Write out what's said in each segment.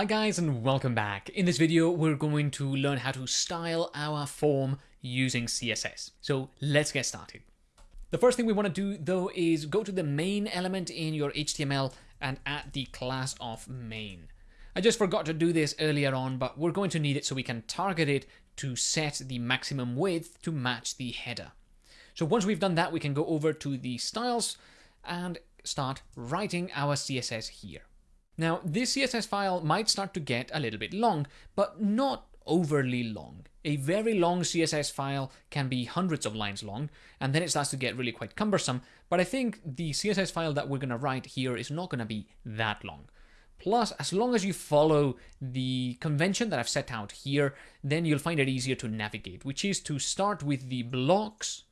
Hi guys and welcome back. In this video we're going to learn how to style our form using CSS. So let's get started. The first thing we want to do though is go to the main element in your HTML and add the class of main. I just forgot to do this earlier on but we're going to need it so we can target it to set the maximum width to match the header. So once we've done that we can go over to the styles and start writing our CSS here. Now, this CSS file might start to get a little bit long, but not overly long. A very long CSS file can be hundreds of lines long, and then it starts to get really quite cumbersome, but I think the CSS file that we're going to write here is not going to be that long. Plus, as long as you follow the convention that I've set out here, then you'll find it easier to navigate, which is to start with the blocks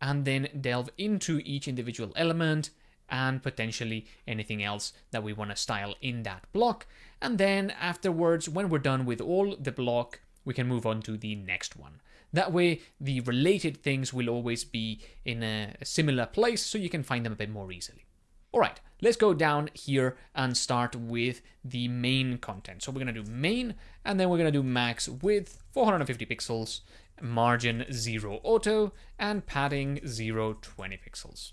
and then delve into each individual element and potentially anything else that we want to style in that block. And then afterwards, when we're done with all the block, we can move on to the next one. That way, the related things will always be in a similar place, so you can find them a bit more easily. All right, let's go down here and start with the main content. So we're going to do main, and then we're going to do max width 450 pixels, margin 0 auto, and padding 0 20 pixels.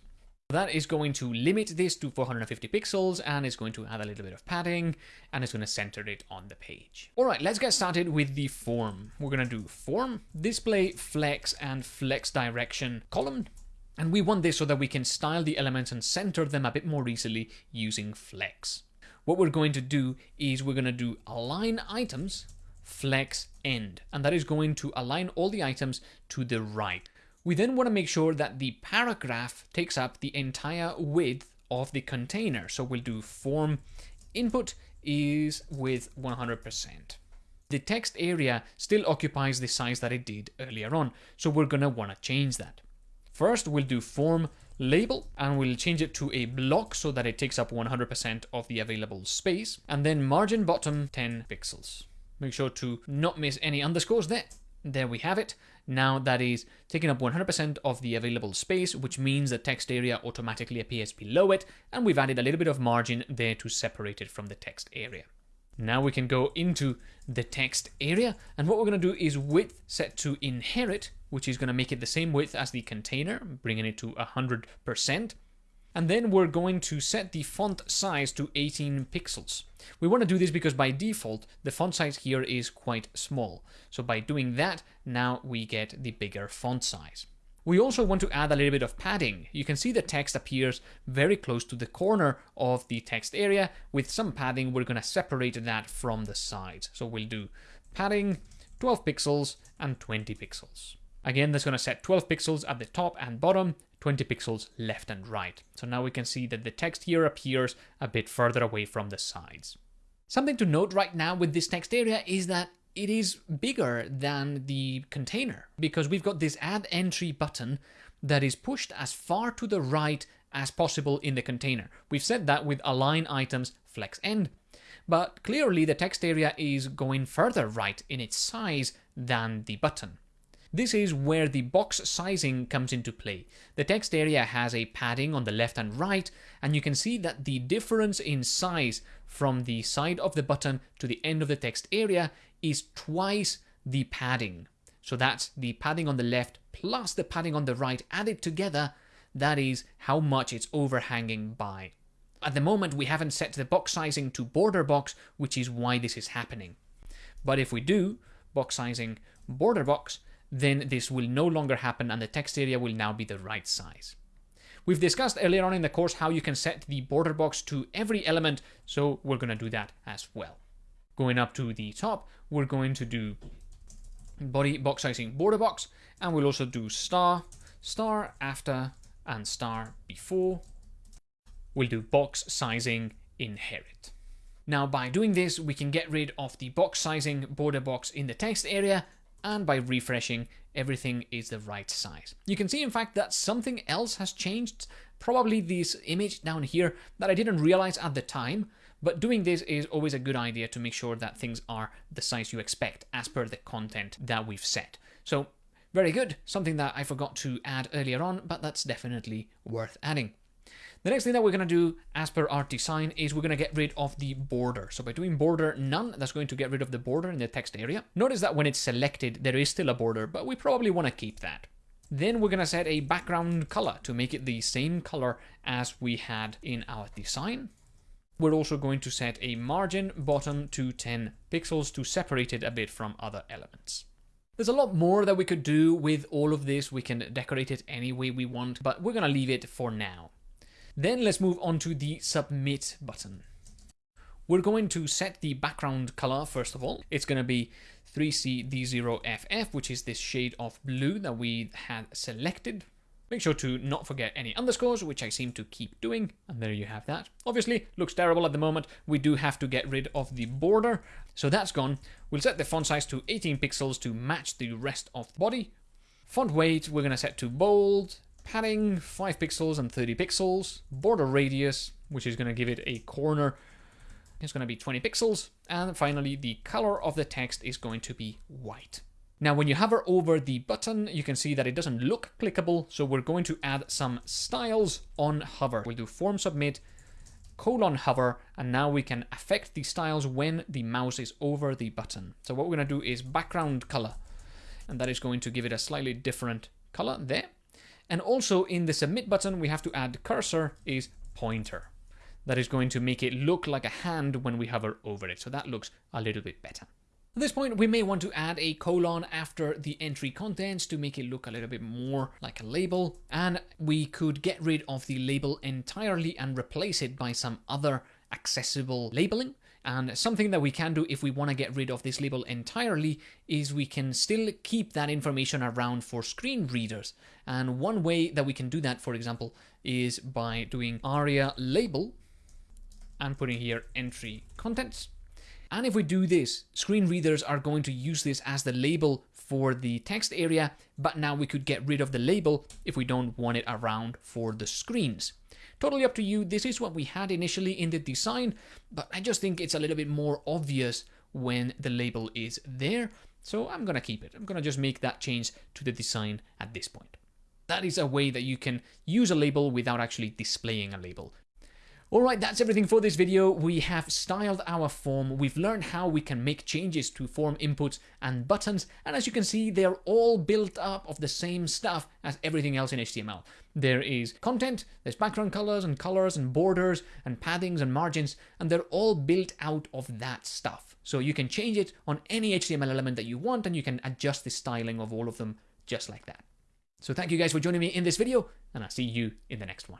That is going to limit this to 450 pixels and it's going to add a little bit of padding and it's going to center it on the page. All right, let's get started with the form. We're going to do form, display, flex, and flex direction column. And we want this so that we can style the elements and center them a bit more easily using flex. What we're going to do is we're going to do align items, flex end, and that is going to align all the items to the right. We then want to make sure that the paragraph takes up the entire width of the container. So we'll do form input is width 100%. The text area still occupies the size that it did earlier on, so we're going to want to change that. First, we'll do form label and we'll change it to a block so that it takes up 100% of the available space and then margin bottom 10 pixels. Make sure to not miss any underscores there. There we have it. Now that is taking up 100% of the available space, which means the text area automatically appears below it, and we've added a little bit of margin there to separate it from the text area. Now we can go into the text area, and what we're going to do is width set to inherit, which is going to make it the same width as the container, bringing it to 100%. And then we're going to set the font size to 18 pixels. We want to do this because by default, the font size here is quite small. So by doing that, now we get the bigger font size. We also want to add a little bit of padding. You can see the text appears very close to the corner of the text area. With some padding, we're going to separate that from the sides. So we'll do padding 12 pixels and 20 pixels. Again, that's going to set 12 pixels at the top and bottom, 20 pixels left and right. So now we can see that the text here appears a bit further away from the sides. Something to note right now with this text area is that it is bigger than the container because we've got this add entry button that is pushed as far to the right as possible in the container. We've said that with align items flex end, but clearly the text area is going further right in its size than the button. This is where the box sizing comes into play. The text area has a padding on the left and right, and you can see that the difference in size from the side of the button to the end of the text area is twice the padding. So that's the padding on the left plus the padding on the right added together. That is how much it's overhanging by. At the moment, we haven't set the box sizing to border box, which is why this is happening. But if we do box sizing border box, then this will no longer happen and the text area will now be the right size. We've discussed earlier on in the course how you can set the border box to every element, so we're going to do that as well. Going up to the top, we're going to do body box sizing border box, and we'll also do star, star after, and star before. We'll do box sizing inherit. Now by doing this, we can get rid of the box sizing border box in the text area and by refreshing, everything is the right size. You can see, in fact, that something else has changed, probably this image down here that I didn't realize at the time, but doing this is always a good idea to make sure that things are the size you expect as per the content that we've set. So very good, something that I forgot to add earlier on, but that's definitely worth adding. The next thing that we're going to do as per our design is we're going to get rid of the border. So by doing border none, that's going to get rid of the border in the text area. Notice that when it's selected, there is still a border, but we probably want to keep that. Then we're going to set a background color to make it the same color as we had in our design. We're also going to set a margin bottom to 10 pixels to separate it a bit from other elements. There's a lot more that we could do with all of this. We can decorate it any way we want, but we're going to leave it for now. Then let's move on to the submit button. We're going to set the background color first of all. It's going to be 3CD0FF, which is this shade of blue that we had selected. Make sure to not forget any underscores, which I seem to keep doing. And there you have that. Obviously, looks terrible at the moment. We do have to get rid of the border. So that's gone. We'll set the font size to 18 pixels to match the rest of the body. Font weight, we're going to set to bold. Padding, 5 pixels and 30 pixels. Border radius, which is going to give it a corner is going to be 20 pixels. And finally, the color of the text is going to be white. Now, when you hover over the button, you can see that it doesn't look clickable. So we're going to add some styles on hover. We'll do form submit, colon hover, and now we can affect the styles when the mouse is over the button. So what we're going to do is background color, and that is going to give it a slightly different color there. And also in the submit button, we have to add cursor is pointer that is going to make it look like a hand when we hover over it. So that looks a little bit better. At this point, we may want to add a colon after the entry contents to make it look a little bit more like a label. And we could get rid of the label entirely and replace it by some other accessible labeling. And something that we can do if we want to get rid of this label entirely is we can still keep that information around for screen readers. And one way that we can do that, for example, is by doing aria label and putting here entry contents. And if we do this, screen readers are going to use this as the label for the text area, but now we could get rid of the label if we don't want it around for the screens. Totally up to you. This is what we had initially in the design, but I just think it's a little bit more obvious when the label is there. So I'm going to keep it. I'm going to just make that change to the design at this point. That is a way that you can use a label without actually displaying a label. Alright, that's everything for this video. We have styled our form, we've learned how we can make changes to form inputs and buttons, and as you can see, they're all built up of the same stuff as everything else in HTML. There is content, there's background colors and colors and borders and paddings and margins, and they're all built out of that stuff. So you can change it on any HTML element that you want, and you can adjust the styling of all of them just like that. So thank you guys for joining me in this video, and I'll see you in the next one.